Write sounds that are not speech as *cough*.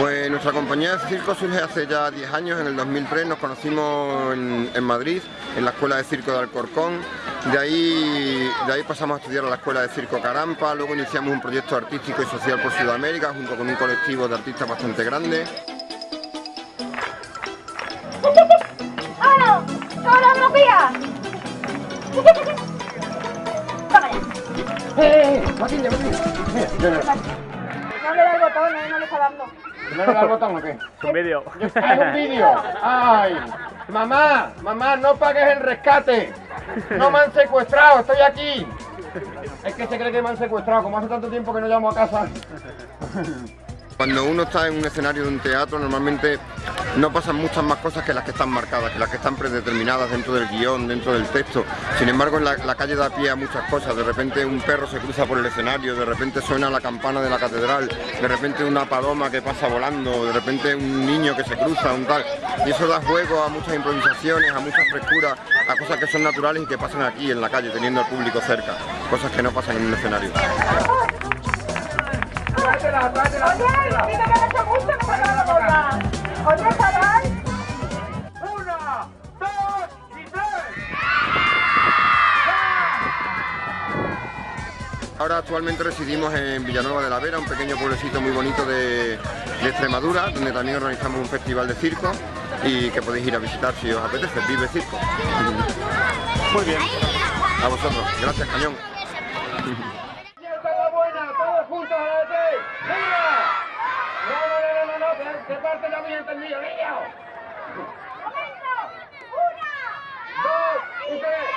Pues nuestra compañía de circo surge hace ya 10 años, en el 2003 nos conocimos en, en Madrid, en la Escuela de Circo de Alcorcón, de ahí, de ahí pasamos a estudiar a la Escuela de Circo Carampa, luego iniciamos un proyecto artístico y social por Sudamérica junto con un colectivo de artistas bastante grande. ¡Coreografía! Toma ya. ¡Eh, eh! Matilde, Matilde. Mira, yo no. No le da el botón, eh, no le está dando. ¿No le da el botón o qué? Un vídeo. ¡Ah, es un vídeo! ¡Ay! ¡Mamá! ¡Mamá, no pagues el rescate! ¡No me han secuestrado! ¡Estoy aquí! Es que se cree que me han secuestrado, como hace tanto tiempo que no llamo a casa. Cuando uno está en un escenario de un teatro normalmente no pasan muchas más cosas que las que están marcadas, que las que están predeterminadas dentro del guion, dentro del texto. Sin embargo en la, la calle da pie a muchas cosas, de repente un perro se cruza por el escenario, de repente suena la campana de la catedral, de repente una paloma que pasa volando, de repente un niño que se cruza, un tal. Y eso da juego a muchas improvisaciones, a muchas frescuras, a cosas que son naturales y que pasan aquí en la calle, teniendo al público cerca, cosas que no pasan en un escenario. ¡Tráetela, tráetela! Oye, dime que no te gusta que me la boca. Oye, chaval. ¡Una, dos y tres! Ahora actualmente residimos en Villanueva de la Vera, un pequeño pueblecito muy bonito de, de Extremadura, donde también organizamos un festival de circo y que podéis ir a visitar si os apetece, Vive Circo. Muy bien. A vosotros, gracias Cañón. *laughs* que no había entendido, niño. ¡Una! ¡Dos! ¡Y tres!